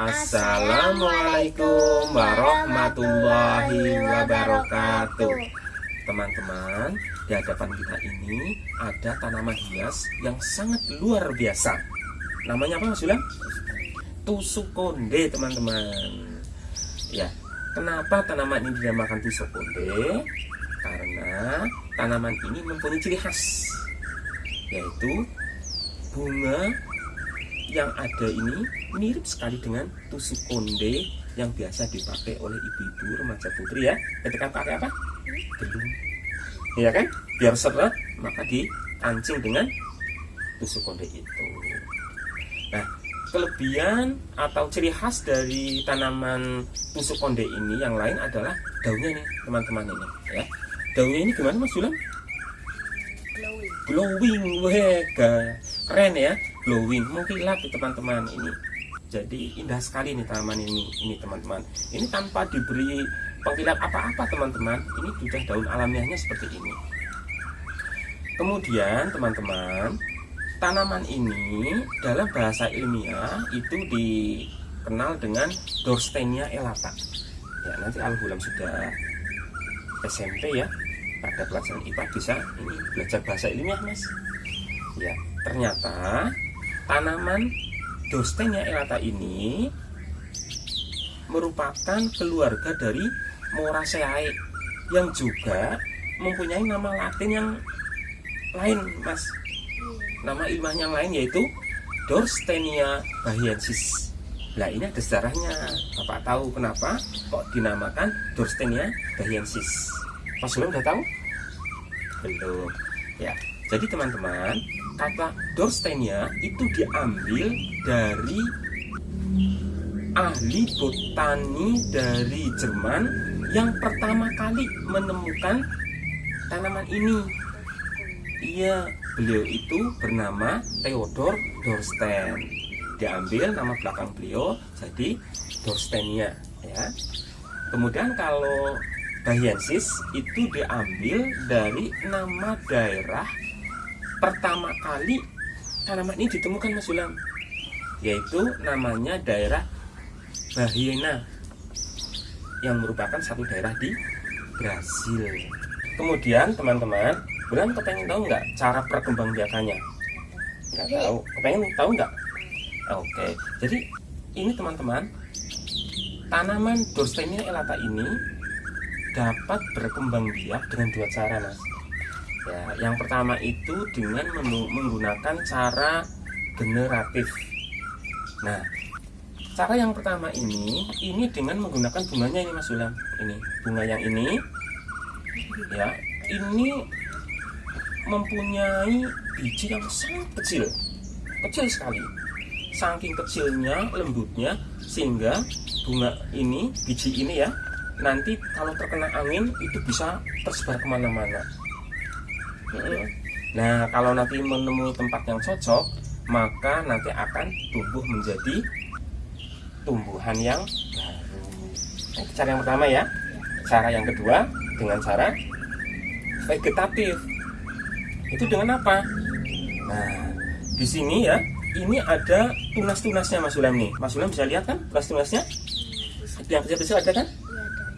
Assalamualaikum warahmatullahi wabarakatuh Teman-teman, di hadapan kita ini ada tanaman hias yang sangat luar biasa Namanya apa Mas Yulang? Tusuk konde teman-teman Ya, kenapa tanaman ini dinamakan tusuk konde? Karena tanaman ini mempunyai ciri khas Yaitu bunga yang ada ini mirip sekali dengan tusuk konde yang biasa dipakai oleh ibu-ibu remaja putri ya. Ketika pakai apa? Belum ya kan? Biar seret maka dipancing dengan tusuk konde itu. Nah kelebihan atau ciri khas dari tanaman tusuk konde ini yang lain adalah daunnya nih teman-teman ini ya. Daunnya ini gimana mas Julan glowing. Glowing weh keren ya glowing. Mengkilat teman-teman ini jadi indah sekali nih tanaman ini ini teman-teman. Ini tanpa diberi pengkilat apa-apa teman-teman. Ini sudah daun alamiahnya seperti ini. Kemudian teman-teman tanaman ini dalam bahasa ilmiah itu dikenal dengan Dorstenia elata. Ya nanti alhulam sudah SMP ya. Pada pelajaran IPA bisa ini belajar bahasa ilmiah mas. Ya ternyata tanaman Dostenia elata ini merupakan keluarga dari Moraceae yang juga mempunyai nama latin yang lain mas. Nama ilmiahnya yang lain yaitu Dorstenia bahiensis. Nah ini ada sejarahnya. Bapak tahu kenapa kok dinamakan Dorstenia bahiensis. Mas belum udah tahu? Belum. Ya jadi teman-teman kata Dorstenia itu diambil dari ahli botani dari Jerman yang pertama kali menemukan tanaman ini. Iya, beliau itu bernama Theodor Dorsten. Diambil nama belakang beliau jadi Dorstenia ya. Kemudian kalau Bahiensis itu diambil dari nama daerah pertama kali tanaman ini ditemukan Mas Ulam yaitu namanya daerah Bahiena yang merupakan satu daerah di Brasil kemudian teman-teman Bulan kepengen tahu nggak cara perkembangbiakannya? Nggak tahu. Kepengen tahu nggak? Oke. Jadi ini teman-teman tanaman Dorstenia elata ini dapat berkembang biak dengan dua cara mas Ya, yang pertama itu dengan menggunakan cara generatif. Nah, cara yang pertama ini, ini dengan menggunakan bunganya ini Mas Ulam. Ini bunga yang ini, ya, ini mempunyai biji yang sangat kecil, kecil sekali. Saking kecilnya, lembutnya, sehingga bunga ini, biji ini ya, nanti kalau terkena angin itu bisa tersebar ke mana-mana Nah, kalau nanti menemui tempat yang cocok, maka nanti akan tumbuh menjadi tumbuhan yang baru. Nah, cara yang pertama ya. Cara yang kedua dengan cara vegetatif. Itu dengan apa? Nah, di sini ya, ini ada tunas-tunasnya Mas Ulam nih. Mas Ulam bisa lihat kan tunas-tunasnya? Yang kecil-kecil ada kan?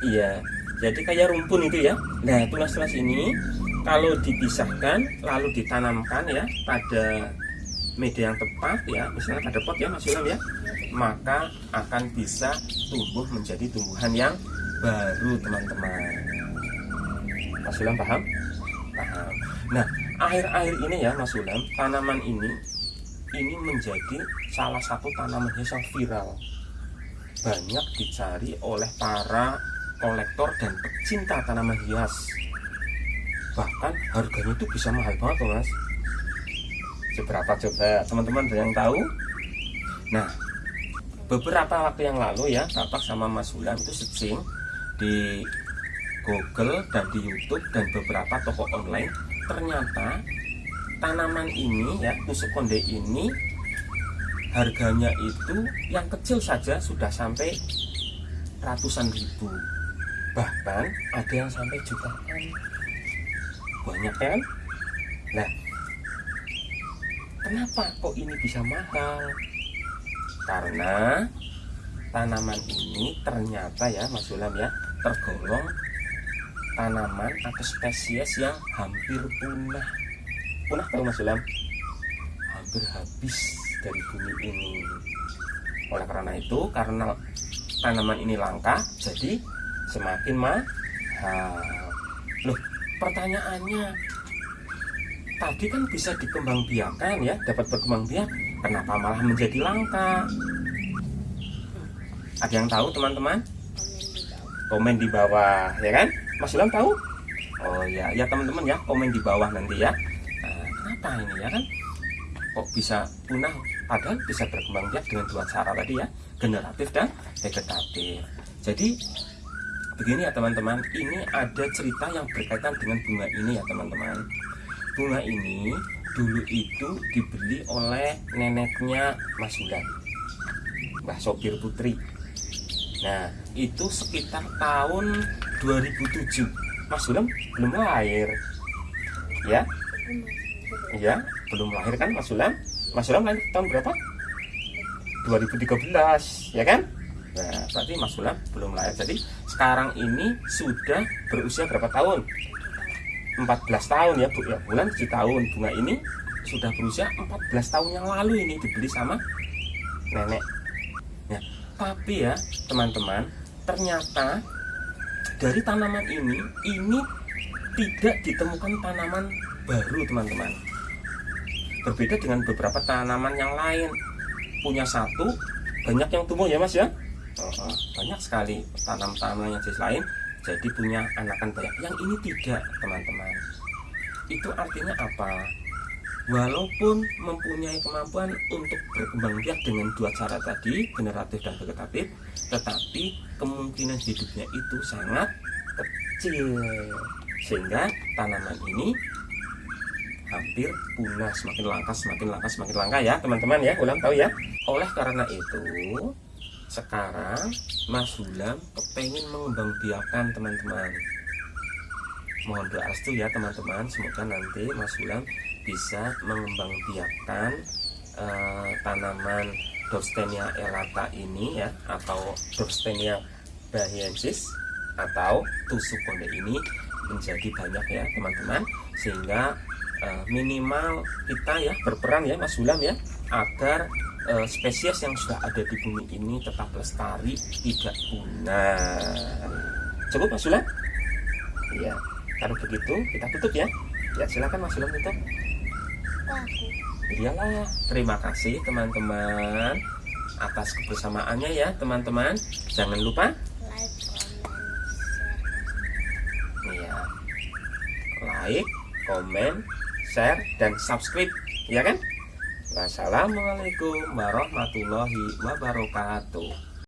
Iya. Jadi kayak rumpun itu ya. Nah, tunas-tunas ini kalau dipisahkan lalu ditanamkan ya pada media yang tepat ya misalnya pada pot ya Mas Ilham ya maka akan bisa tumbuh menjadi tumbuhan yang baru teman-teman. Mas Ilham paham? paham. Nah akhir-akhir ini ya Mas Ilham tanaman ini ini menjadi salah satu tanaman hias yang viral. Banyak dicari oleh para kolektor dan pecinta tanaman hias bahkan harganya itu bisa mahal banget loh mas. Seberapa? Coba teman-teman ada yang tahu? Nah beberapa waktu yang lalu ya bapak sama mas Ulan itu searching di Google dan di YouTube dan beberapa toko online. Ternyata tanaman ini ya tusuk konde ini harganya itu yang kecil saja sudah sampai ratusan ribu. Bahkan ada yang sampai jutaan banyak kan? Nah. Kenapa kok ini bisa mahal? Karena tanaman ini ternyata ya Mas Sulam ya tergolong tanaman atau spesies yang hampir punah. Punah tahu Mas Sulam hampir habis dari bumi ini. Oleh karena itu karena tanaman ini langka jadi semakin mahal. Loh pertanyaannya tadi kan bisa dikembangbiakan ya dapat berkembang biak kenapa malah menjadi langka? Ada yang tahu teman-teman? Komen di bawah. ya kan? Mas Ilham tahu? Oh ya ya teman-teman ya komen di bawah nanti ya. Nah, kenapa ini ya kan? Kok bisa punah padahal bisa berkembang biak dengan dua cara tadi ya generatif dan vegetatif. Jadi begini ya teman-teman. Ini ada cerita yang berkaitan dengan bunga ini ya teman-teman. Bunga ini dulu itu dibeli oleh neneknya Mas Hulan Mbah Sopir Putri. Nah itu sekitar tahun 2007 Mas Hulan belum lahir. Ya? Ya belum lahir kan Mas Hulan Mas Hulan lahir tahun berapa? 2013 ya kan? Nah, berarti Mas Hulan belum lahir. Jadi sekarang ini sudah berusia berapa tahun? 14 tahun ya, Bu. Ya, bulan 7 tahun. Bunga ini sudah berusia 14 tahun yang lalu ini dibeli sama nenek. Ya, tapi ya, teman-teman, ternyata dari tanaman ini ini tidak ditemukan tanaman baru, teman-teman. Berbeda dengan beberapa tanaman yang lain. Punya satu, banyak yang tumbuh ya, Mas ya? Banyak sekali tanam-tanaman yang jenis lain jadi punya anakan banyak. Yang ini tidak teman-teman. Itu artinya apa? Walaupun mempunyai kemampuan untuk berkembang biak dengan dua cara tadi generatif dan vegetatif tetapi kemungkinan hidupnya itu sangat kecil. Sehingga tanaman ini hampir punah. Semakin langka semakin langka semakin langka ya teman-teman ya. Ulang tahu ya. Oleh karena itu sekarang Mas Hulam kepengen mengembangbiakan teman-teman. Mohon doa restu ya teman-teman. Semoga nanti Mas Hulam bisa mengembangbiakan eh, tanaman Dorstenia elata ini ya atau Dorstenia bahiensis atau tusuk konde ini menjadi banyak ya teman-teman. Sehingga eh, minimal kita ya berperan ya Mas Hulam ya agar eh, spesies yang sudah ada di bumi ini tetap lestari tidak punah. Cukup Mas Sulam? Iya. Kalau begitu kita tutup ya. Ya silakan Mas Sulam tutup. Iyalah terima kasih teman-teman atas kebersamaannya ya teman-teman. Jangan lupa Like, iya. Like comment share dan subscribe. Ya kan Wassalamualaikum warahmatullahi wabarakatuh